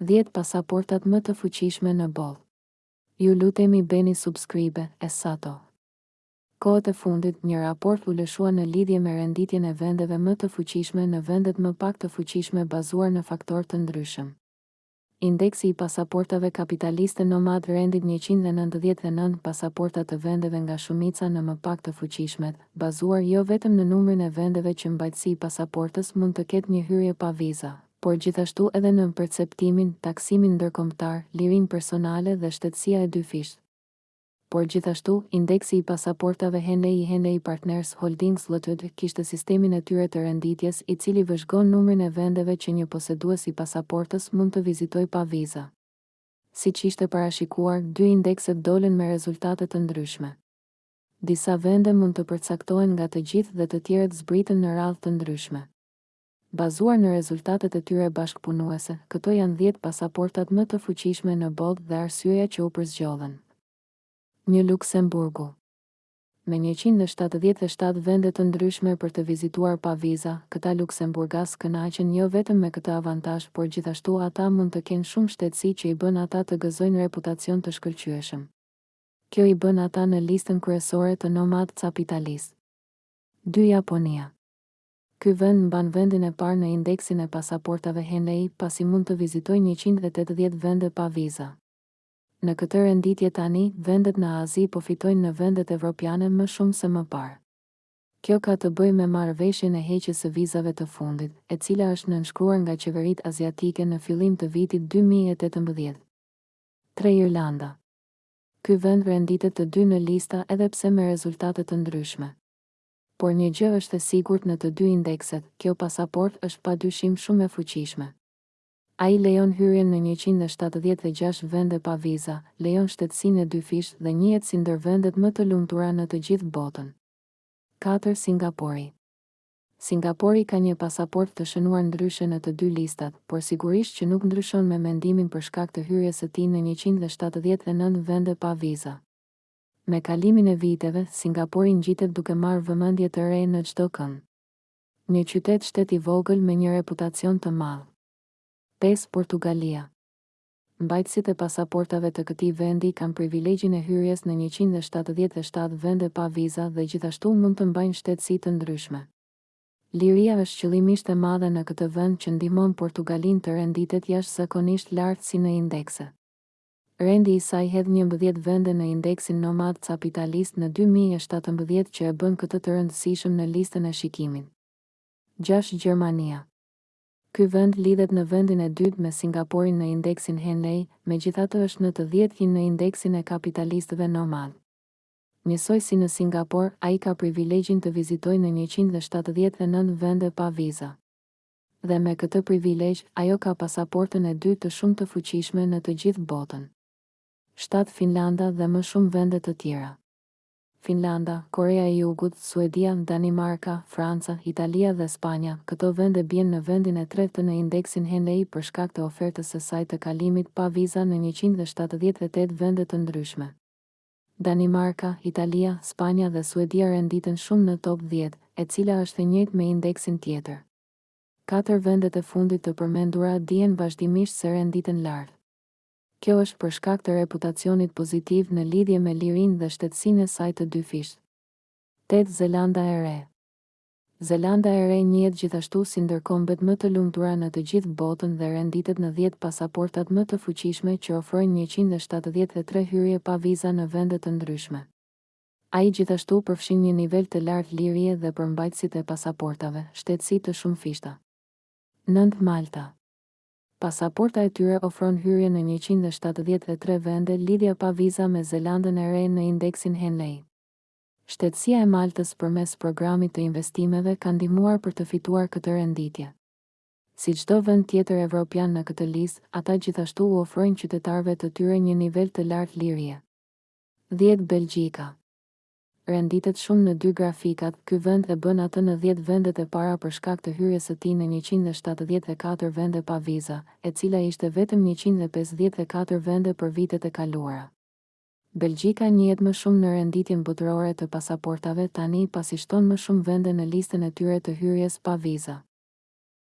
Dhjetë pasaportat më të fuqishme në botë Ju lutemi beni subscribe e sato Kohët e fundit, një raport u lëshua në lidhje me renditjen e vendeve më të fuqishme në vendet më pak të fuqishme bazuar në faktorë të ndryshëm. Indeksi i pasaportave kapitaliste nomad rendit njëqind e nëntëdhjetë e nëntë pasaporta të vendeve nga shumica në më pak të fuqishmet, bazuar jo vetëm në numrin e vendeve që mbajtësi i pasaportës mund të ketë një hyrje pa viza, por gjithashtu edhe në perceptimin, taksimin ndërkombëtar, lirinë personale dhe shtetësia e dyfishtë. Por gjithashtu, indeksi i pasaportave Henley i Henley Partners Holdings Ltd. kishte sistemin e tyre të renditjes, i cili vëzhgon numrin e vendeve që një posedues i pasaportës mund të vizitojë pa vizë. Siç ishte parashikuar, dy indekset dolën me rezultate të ndryshme. Disa vende mund të përcaktohen nga të gjithë dhe të tjerët zbritën në radhë të ndryshme. Bazuar në rezultatet e tyre bashkëpunuese, këto janë dhjetë pasaportat më të fuqishme në botë dhe arsyeja që u përzgjodhën. Një Luksemburgu. Me njëqind e shtatëdhjetë e shtatë vende të ndryshme për të vizituar pa viza, këta luksemburgasë kënaqen jo vetëm me këtë avantazh, por gjithashtu ata mund të kenë shumë shtetësi që i bën ata të gëzojnë reputacion të shkëlqyeshëm. Kjo i bën ata në listën kryesore të Nomad Capitalist. Dy Japonia. Ky vend mban vendin e parë në indeksin e pasaportave Henley, pasi mund të vizitojë njëqind e tetëdhjetë vende pa viza. Në këtë renditje tani, vendet në Azi po fitojnë në vendet evropiane më shumë se më parë. Kjo ka të bëjë me marrëveshjen e heqjes së vizave të fundit, e cila është nënshkruar nga qeveritë aziatike në fillim të vitit dy mijë e tetëmbëdhjetë. Tre Irlanda. Ky vend renditet të dy në lista edhe pse me rezultate të ndryshme. Por një gjë është e sigurt në të dy indekset, kjo pasaportë është padyshim shumë e fuqishme. Ai lejon hyrjen në njëqind e shtatëdhjetë e gjashtë vende pa viza, lejon shtetësinë e dyfishtë dhe njihet si ndër vendet më të lumtura në të gjithë botën. Katër Singapori Singapori ka një pasaportë të shënuar ndryshe në të dy listat, por sigurisht që nuk ndryshon me mendimin për shkak të hyrjes së tij në njëqind e shtatëdhjetë e nëntë vende pa viza. Me kalimin e viteve, Singapori ngjitet duke marrë vëmendje të re në çdo kënd. Një qytet-shtet i vogël me një reputacion të madh. Pesë Portugalia Mbajtësit e pasaportave të këtij vendi kanë privilegjin e hyrjes në njëqind e shtatëdhjetë e shtatë vende pa viza dhe gjithashtu mund të mbajnë shtetësi të ndryshme. Liria është qëllimisht e madhe në këtë vend që ndihmon Portugalinë të renditet jashtëzakonisht lart si në indekse. Rendi i saj hedh njëmbëdhjetë vende në indeksin Nomad Capitalist në dy mijë e shtatëmbëdhjetë që e bën këtë të rëndësishëm në listën e shikimit. Gjashtë Gjermania. Ky vend lidhet në vendin e dytë me Singaporin në indeksin Henley, megjithatë është në të dhjetin në indeksin e kapitalistëve Nomad. Njësoj si në Singapor, ai ka privilegjin të vizitojë në njëqind e shtatëdhjetë e nëntë vende pa viza. dhe me këtë privilegj ajo ka pasaportën e dytë shumë të fuqishme në të gjithë botën. Shtatë Finlanda dhe më shumë vende të tjera. Finlanda, Koreja e Jugut, Suedia, Danimarka, Franca, Italia dhe Spanja, këto vende bien në vendin e tretë në indeksin Henley për shkak të ofertës së saj të kalimit pa viza në njëqind e shtatëdhjetë e tetë vende të ndryshme. Danimarka, Italia, Spanja dhe Suedia renditen shumë në top dhjetë, e cila është e njëjtë me indeksin tjetër. Katër vendet e fundit të përmendura dihen vazhdimisht se renditen lart. Kjo është për shkak të reputacionit pozitiv në lidhje me lirinë dhe shtetësinë e saj të dyfishtë. Tetë Zelanda e Re. Zelanda e Re njihet gjithashtu si ndër kombet më të lumtura në të gjithë botën dhe renditet në dhjetë pasaportat më të fuqishme që ofrojnë njëqind e shtatëdhjetë e tre hyrje pa viza në vende të ndryshme. Ai gjithashtu përfshin një nivel të lartë lirie dhe për mbajtësit e pasaportave, shtetësi të shumëfishta. Nëntë Malta. Pasaporta e tyre ofron hyrje në njëqind e shtatëdhjetë e tre vende lidhja pa viza me Zelandën e Re në indeksin Henley. Shtetësia e Maltës përmes programit të investimeve ka ndihmuar për të fituar këtë renditje. Si çdo vend tjetër evropian në këtë listë, ata gjithashtu u ofrojnë qytetarëve të tyre një nivel të lartë lirie. Dhjetë Belgjika renditet shumë në dy grafikat, ky vend e bën atë në dhjetë vendet e para për shkak të hyrjes së tij në njëqind e shtatëdhjetë e katër vende pa viza, e cila ishte vetëm njëqind e pesëdhjetë e katër vende për vitet e kaluara. Belgjika njihet më shumë në renditjen botërore të pasaportave tani pasi shton më shumë vende në listën e tyre të hyrjes pa viza.